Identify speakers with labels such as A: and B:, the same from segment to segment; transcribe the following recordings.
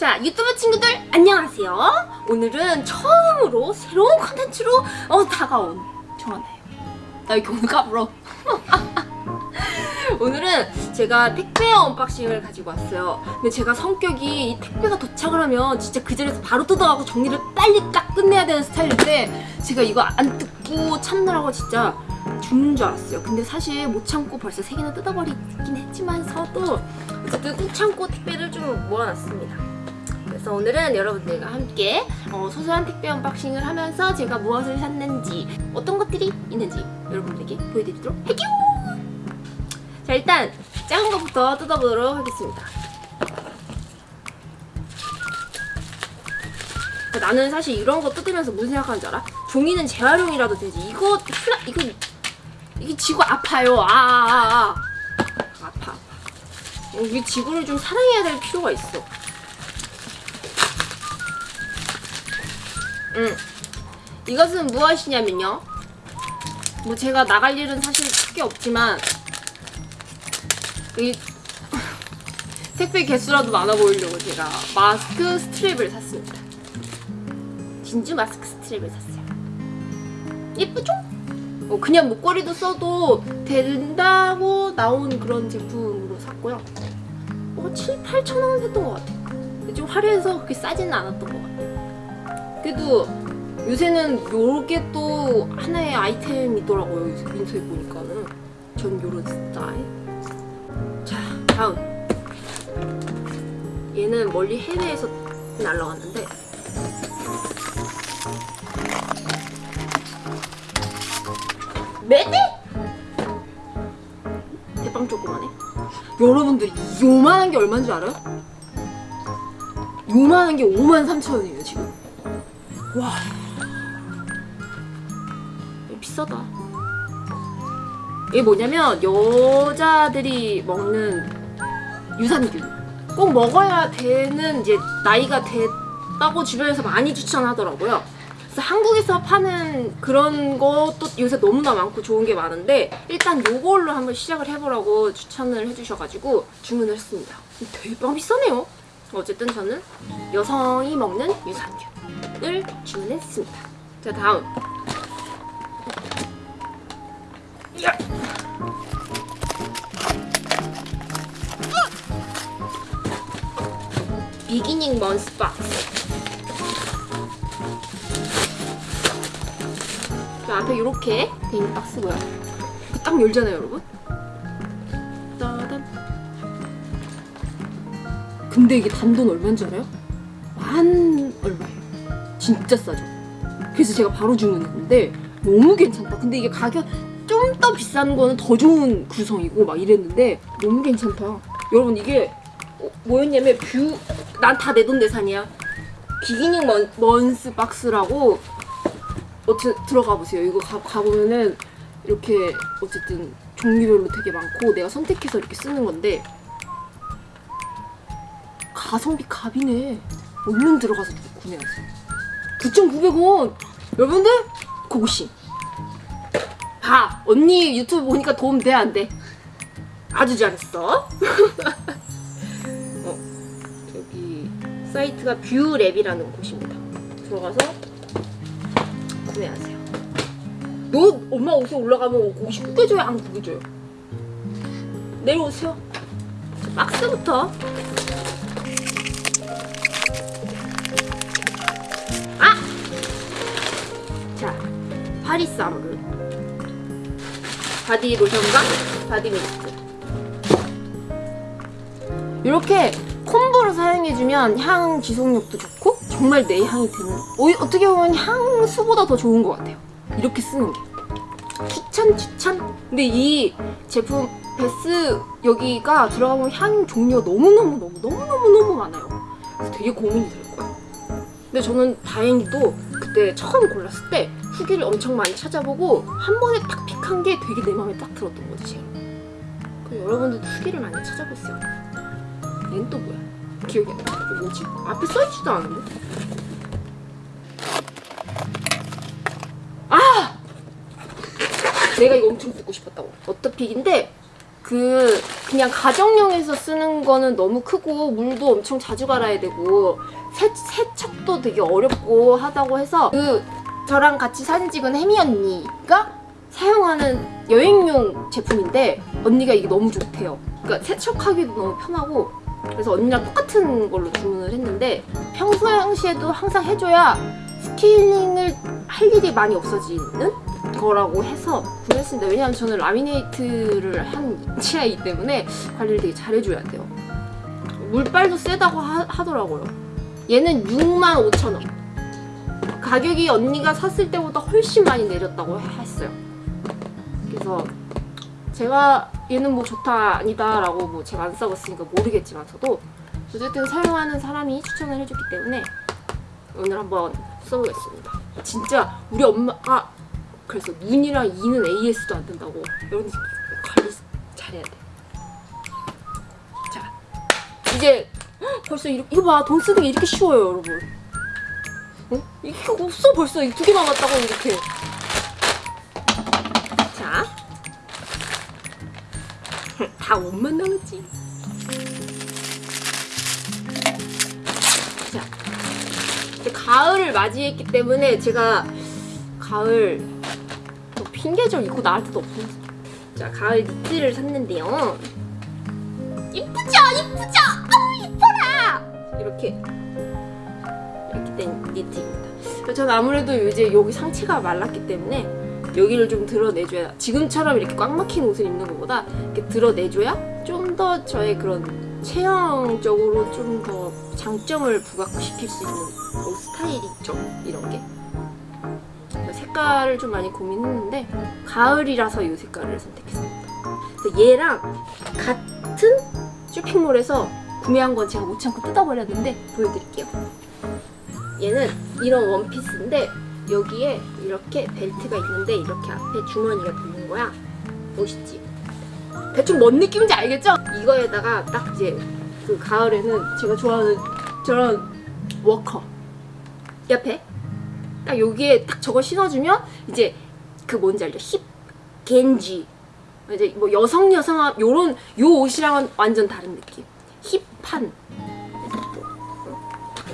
A: 자 유튜브 친구들 안녕하세요. 오늘은 처음으로 새로운 컨텐츠로 어, 다가온 정하나요. 나 이렇게 오늘 까불어. 오늘은 제가 택배 unboxing을 가지고 왔어요. 근데 제가 성격이 이 택배가 도착을 하면 진짜 그 자리에서 바로 뜯어가고 정리를 빨리 딱 끝내야 되는 스타일인데 제가 이거 안 뜯고 참느라고 진짜 죽는 줄 알았어요. 근데 사실 못 참고 벌써 세 개나 뜯어버리긴 했지만서도 어쨌든 꾹 참고 택배를 좀 모아놨습니다 그래서 오늘은 여러분들과 함께 어, 소소한 택배 unboxing을 하면서 제가 무엇을 샀는지 어떤 것들이 있는지 여러분들에게 보여드리도록 할게요. 자 일단 작은 것부터 뜯어보도록 하겠습니다. 나는 사실 이런 거 뜯으면서 무슨 생각하는 줄 알아? 종이는 재활용이라도 되지. 이거 플라 이거 이게 지구 아파요. 아아아 아, 아. 아파 아파. 우리 지구를 좀 사랑해야 될 필요가 있어 음. 이것은 무엇이냐면요. 뭐 제가 나갈 일은 사실 크게 없지만 이 택배 개수라도 많아 보이려고 제가 마스크 스트랩을 샀습니다. 진주 마스크 스트랩을 샀어요. 예쁘죠? 어, 그냥 목걸이도 써도 된다고 나온 그런 제품으로 샀고요. 어, 7, 8천 원 했던 것 같아요. 좀 화려해서 그렇게 싸지는 않았던 것 같아요 그래도 요새는 요게 또 하나의 아이템이더라고요. 인터넷 보니까는. 전 요런 스타일. 자 다음. 얘는 멀리 해외에서 날라왔는데. 매대? 대빵 조그만해 여러분들 요만한 게 얼마인 줄 알아요? 요만한 게 5만 3천 원이에요 지금 와. 비싸다. 이게 뭐냐면 여자들이 먹는 유산균. 꼭 먹어야 되는 이제 나이가 됐다고 주변에서 많이 추천하더라고요. 그래서 한국에서 파는 그런 것도 요새 너무나 많고 좋은 게 많은데 일단 요걸로 한번 시작을 해보라고 추천을 해주셔가지고 주문을 했습니다. 대박 비싸네요. 어쨌든 저는 여성이 먹는 유산균 을 주문했습니다. 자 다음. 야! 비기닝 먼스 박스. 그 앞에 이렇게 돼있는 박스고요 딱 열잖아요 여러분. 근데 이게 단돈 얼마인 줄 알아요? 만 얼마예요 진짜 싸죠 그래서 제가 바로 주문했는데 너무 괜찮다 근데 이게 가격 좀 더 비싼 거는 더 좋은 구성이고 막 이랬는데 너무 괜찮다 여러분 이게 어, 뭐였냐면 뷰 난 다 내 돈 내산이야 beginning mon, month box라고 어쨌 들어가 보세요. 이거 가, 가보면은 이렇게 어쨌든 종류별로 되게 많고 내가 선택해서 이렇게 쓰는 건데 가성비 갑이네. 얼른 들어가서 구매하세요. 9,900원! 여러분들 고고싱! 봐! 언니 유튜브 보니까 도움 돼? 안 돼? 아주 잘했어. 어, 여기 사이트가 뷰랩이라는 곳입니다. 들어가서 구매하세요. 너 엄마 옷에 올라가면 옷이 구겨져요? 안 구겨져요? 내려오세요. 자, 박스부터. 아모르. body lotion과 body mist. 이렇게 combo로 사용해주면 향 지속력도 좋고 정말 내 향이 되는 어떻게 보면 향수보다 더 좋은 것 같아요. 이렇게 쓰는 게. 추천 추천 근데 이 제품 Bath 여기가 들어가면 향 종류가 너무너무너무 너무너무 많아요. 그래서 되게 고민이 될 거예요. 근데 저는 다행히도 그때 처음 골랐을 때 후기를 엄청 많이 찾아보고 한 번에 딱 픽한 게 되게 내 마음에 딱 들었던 거지 제가 여러분들도 후기를 많이 찾아보세요 얘는 또 뭐야 기억이 안 나. 뭐지? 앞에 써있지도 않은데? 아! 내가 이거 엄청 듣고 싶었다고. 버터픽인데 그 그냥 가정용에서 쓰는 거는 너무 크고 물도 엄청 자주 갈아야 되고 세, 세척도 되게 어렵고 하다고 해서 그 저랑 같이 사진 찍은 혜미 언니가 사용하는 여행용 제품인데 언니가 이게 너무 좋대요. 그러니까 세척하기도 너무 편하고 그래서 언니랑 똑같은 걸로 주문을 했는데 평소시에도 항상 해줘야 스케일링을 할 일이 많이 없어지는 거라고 해서 구매했습니다. 왜냐하면 저는 라미네이트를 한 치아이기 때문에 관리를 되게 잘 해줘야 돼요. 물빨도 세다고 하, 더라고요 얘는 65,000원. 가격이 언니가 샀을 때보다 훨씬 많이 내렸다고 했어요. 그래서 제가 얘는 뭐 좋다 아니다 라고 뭐 제가 안 써봤으니까 모르겠지만 저도 어쨌든 사용하는 사람이 추천을 해줬기 때문에 오늘 한번 써보겠습니다. 진짜 우리 엄마가 그래서 눈이랑 이는 AS도 안 된다고 여러분 관리 잘해야 돼. 자 이제 헉, 벌써 이렇게 이거 봐 돈 쓰는 게 이렇게 쉬워요 여러분. 어? 이게 없어 벌써 이두개 남았다고 이렇게. 자. 다 옷만 남았지. 자, 이제 가을을 맞이했기 때문에 제가 가을 뭐 핑계절 입고 나갈 때도 없어요. 자, 가을 니트를 샀는데요. 이쁘죠, 이쁘죠. 아우 이뻐라. 이렇게 니트입니다. 저는 아무래도 이제 여기 상체가 말랐기 때문에 여기를 좀 드러내줘야 지금처럼 이렇게 꽉 막힌 옷을 입는 것보다 이렇게 드러내줘야 좀 더 저의 그런 체형적으로 좀 더 장점을 부각시킬 수 있는 옷 스타일이 있죠 이런 게. 색깔을 좀 많이 고민했는데 가을이라서 이 색깔을 선택했습니다. 그래서 얘랑 같은 쇼핑몰에서 구매한 건 제가 못 참고 뜯어버렸는데 보여드릴게요 얘는 이런 원피스인데 여기에 이렇게 벨트가 있는데 이렇게 앞에 주머니가 붙는 거야 멋있지? 대충 뭔 느낌인지 알겠죠? 이거에다가 딱 이제 그 가을에는 제가 좋아하는 저런 워커 옆에 딱 여기에 딱 저거 신어주면 이제 그 뭔지 알죠? 힙 겐지 이제 뭐 여성 여성 요런 요 옷이랑은 완전 다른 느낌 힙한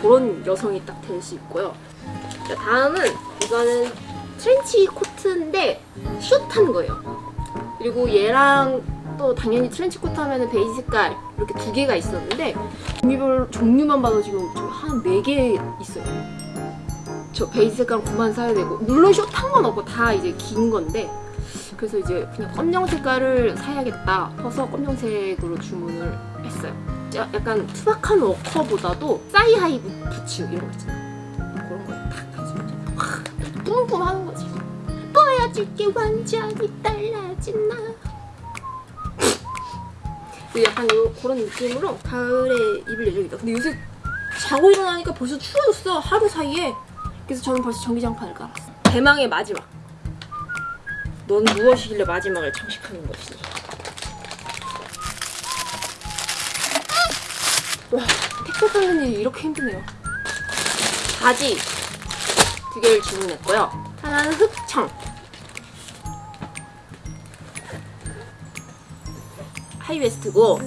A: 그런 여성이 딱 될 수 있고요 자, 다음은 이거는 트렌치 코트인데 숏한 거예요. 그리고 얘랑 또 당연히 트렌치 코트 하면은 베이지 색깔 이렇게 두 개가 있었는데 종류별 종류만 봐도 지금 한 네 개 있어요. 저 베이지 색깔 그만 사야 되고 물론 숏한 건 없고 다 이제 긴 건데 그래서 이제 그냥 검정 색깔을 사야겠다 해서 검정색으로 주문을 했어요. 자, 약간 투박한 워커보다도 사이하이 부츠 이런 거 있잖아요. 그런 탁 해주면 확 뿜뿜하는 거지. 보여줄게 완전히 달라진 나. 그 약간 요, 그런 느낌으로 가을에 입을 예정이다. 근데 요새 자고 일어나니까 벌써 추워졌어 하루 사이에. 그래서 저는 벌써 전기장판을 깔았어. 대망의 마지막. 넌 무엇이길래 마지막을 장식하는 것이니? 와 택배 받는 일이 이렇게 힘드네요. 바지 두 개를 주문했고요. 하나는 흑청. 하이웨스트고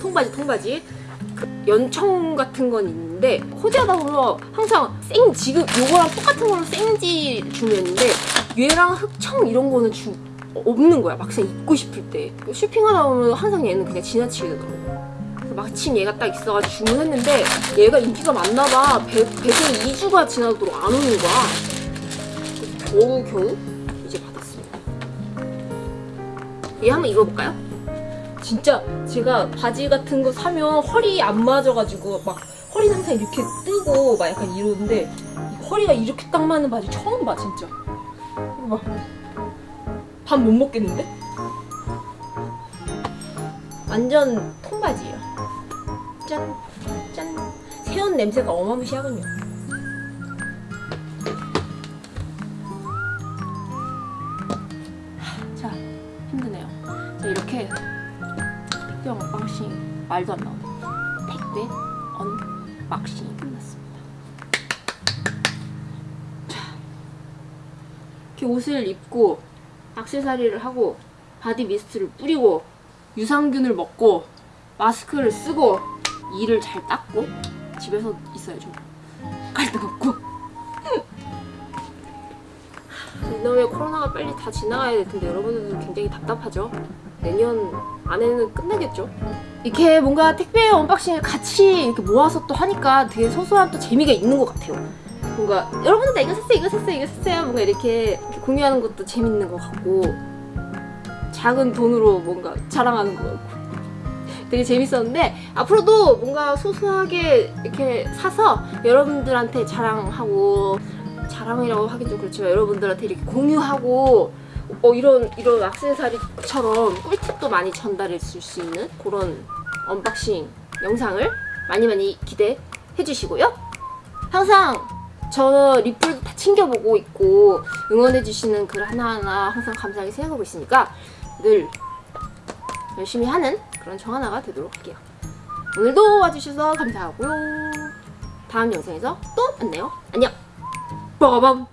A: 통바지 통바지 그 연청 같은 건 있는데 코디하다 보면 항상 생 지금 요거랑 똑같은 걸로 생지 주문했는데 얘랑 흑청 이런 거는 주 없는 거야 막상 입고 싶을 때 쇼핑하다 보면 항상 얘는 그냥 지나치게 되더라고 마침 얘가 딱 있어가지고 주문했는데 얘가 인기가 많나봐. 배송이 2주가 지나도록 안 오는 거야. 겨우 겨우 이제 받았습니다. 얘 한번 입어볼까요? 진짜 제가 바지 같은 거 사면 허리 안 맞아가지고 막 허리 항상 이렇게 뜨고 막 약간 이러는데 허리가 이렇게 딱 맞는 바지 처음 봐 진짜. 이거 봐밥 못 먹겠는데? 완전 통바지예요 짠! 짠! 새 옷 냄새가 어마무시하군요 자 힘드네요 자, 이렇게 택배 unboxing 말도 안 나오네 택배 unboxing이 끝났습니다 자 이렇게 옷을 입고 악세사리를 하고 body mist를 뿌리고 유산균을 먹고 마스크를 쓰고 이를 잘 닦고 집에서 있어야죠. 갈 데 없고. 이놈의 코로나가 빨리 다 지나가야 될 텐데 여러분들도 굉장히 답답하죠. 내년 안에는 끝나겠죠. 이렇게 뭔가 택배 unboxing을 같이 이렇게 모아서 또 하니까 되게 소소한 또 재미가 있는 것 같아요. 뭔가 여러분들 나 이거 샀어요, 이거 샀어요, 이거 샀어요. 뭔가 이렇게, 이렇게 공유하는 것도 재밌는 것 같고 작은 돈으로 뭔가 자랑하는 것 같고 되게 재밌었는데 앞으로도 뭔가 소소하게 이렇게 사서 여러분들한테 자랑하고 자랑이라고 하긴 좀 그렇지만 여러분들한테 이렇게 공유하고 어 이런 이런 악세사리처럼 꿀팁도 많이 전달해 줄 수 있는 그런 unboxing 영상을 많이 많이 기대해 주시고요. 항상 저 리플 다 챙겨보고 있고 응원해 주시는 글 하나하나 항상 감사하게 생각하고 있으니까 늘 열심히 하는 그런 정하나가 되도록 할게요. 오늘도 와주셔서 감사하고요. 다음 영상에서 또 만나요. 안녕. 빠밤.